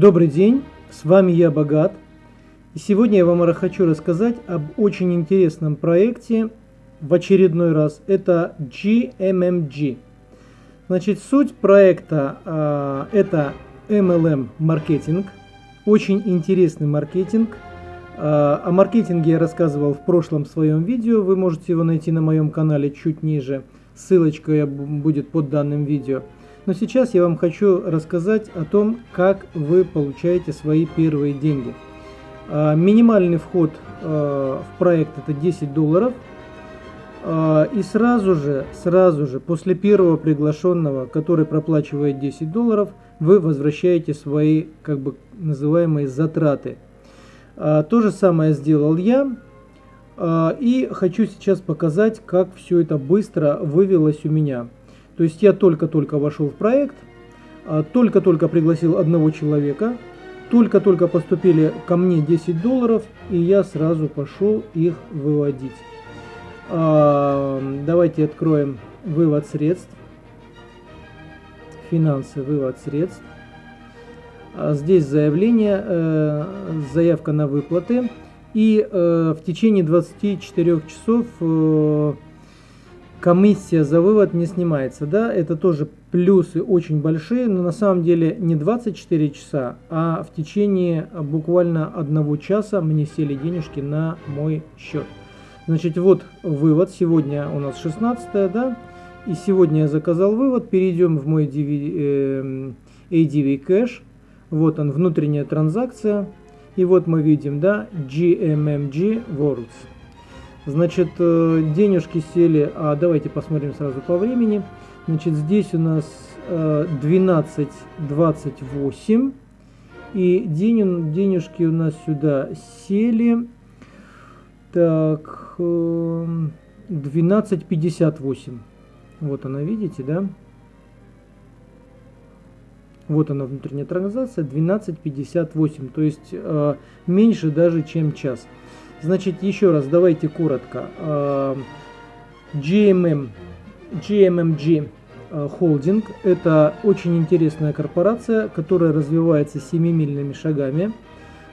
Добрый день, с вами я Богат. И сегодня я вам хочу рассказать об очень интересном проекте в очередной раз. Это GMMG. Значит, суть проекта э, это MLM маркетинг. Очень интересный маркетинг. Э, о маркетинге я рассказывал в прошлом своем видео. Вы можете его найти на моем канале чуть ниже. Ссылочка будет под данным видео. Но сейчас я вам хочу рассказать о том, как вы получаете свои первые деньги. А, минимальный вход а, в проект это 10 долларов. А, и сразу же, сразу же, после первого приглашенного, который проплачивает 10 долларов, вы возвращаете свои, как бы называемые, затраты. То же самое сделал я. И хочу сейчас показать, как все это быстро вывелось у меня. То есть я только-только вошел в проект, а, только-только пригласил одного человека, только-только поступили ко мне 10 долларов, и я сразу пошел их выводить. А, давайте откроем вывод средств. Финансы, вывод средств. А, здесь заявление, э, заявка на выплаты. И э, в течение 24 часов э, комиссия за вывод не снимается. Да, это тоже плюсы очень большие, но на самом деле не 24 часа, а в течение буквально одного часа мне сели денежки на мой счет. Значит, вот вывод. Сегодня у нас 16 да, и сегодня я заказал вывод. Перейдем в мой DV, э, ADV Cash. Вот он, внутренняя транзакция. И вот мы видим, да, GMMG Worlds. Значит, э, денежки сели, а давайте посмотрим сразу по времени. Значит, здесь у нас 12.28. Э, и день, денежки у нас сюда сели. Так, 12.58. Э, вот она, видите, да? Вот она внутренняя транзакция, 12.58, то есть меньше даже, чем час. Значит, еще раз, давайте коротко. GMM, GMMG Holding – это очень интересная корпорация, которая развивается семимильными шагами.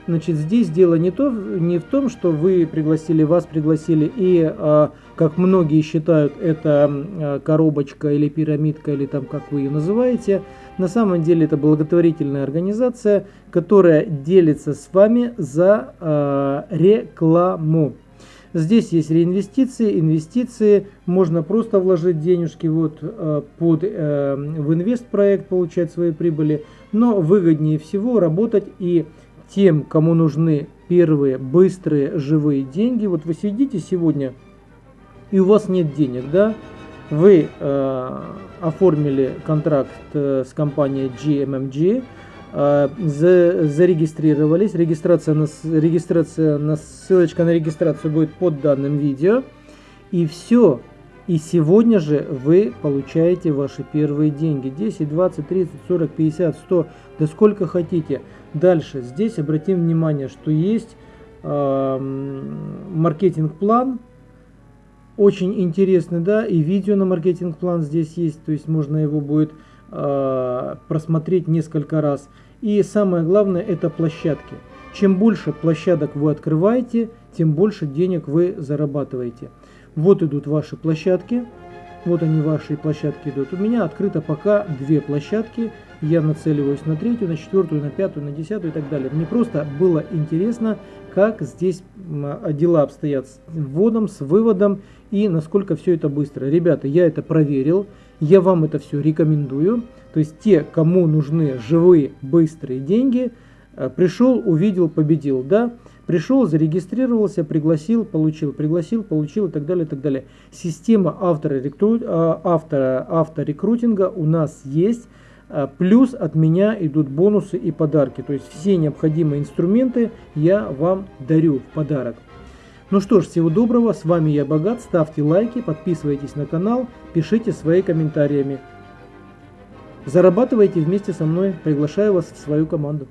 Значит, здесь дело не, то, не в том, что вы пригласили, вас пригласили, и, а, как многие считают, это а, коробочка или пирамидка, или там, как вы ее называете. На самом деле это благотворительная организация, которая делится с вами за а, рекламу. Здесь есть реинвестиции, инвестиции, можно просто вложить денежки вот под э, в инвестпроект, получать свои прибыли, но выгоднее всего работать и тем, кому нужны первые быстрые живые деньги. Вот вы сидите сегодня и у вас нет денег, да? Вы э, оформили контракт э, с компанией GMMG, э, за, зарегистрировались. Регистрация на, регистрация на ссылочка на регистрацию будет под данным видео. И все. И сегодня же вы получаете ваши первые деньги. 10, 20, 30, 40, 50, 100, да сколько хотите. Дальше, здесь обратим внимание, что есть э, маркетинг-план, очень интересный, да, и видео на маркетинг-план здесь есть, то есть можно его будет э, просмотреть несколько раз. И самое главное, это площадки. Чем больше площадок вы открываете, тем больше денег вы зарабатываете. Вот идут ваши площадки. Вот они, ваши площадки идут. У меня открыто пока две площадки. Я нацеливаюсь на третью, на четвертую, на пятую, на десятую и так далее. Мне просто было интересно, как здесь дела обстоят с вводом, с выводом и насколько все это быстро. Ребята, я это проверил. Я вам это все рекомендую. То есть те, кому нужны живые, быстрые деньги, э, пришел, увидел, победил. Да? Пришел, зарегистрировался, пригласил, получил, пригласил, получил и так далее, и так далее. Система авторекру... А, автора, авторекрутинга у нас есть. А, плюс от меня идут бонусы и подарки. То есть все необходимые инструменты я вам дарю в подарок. Ну что ж, всего доброго, с вами я Богат, ставьте лайки, подписывайтесь на канал, пишите свои комментариями. Зарабатывайте вместе со мной, приглашаю вас в свою команду.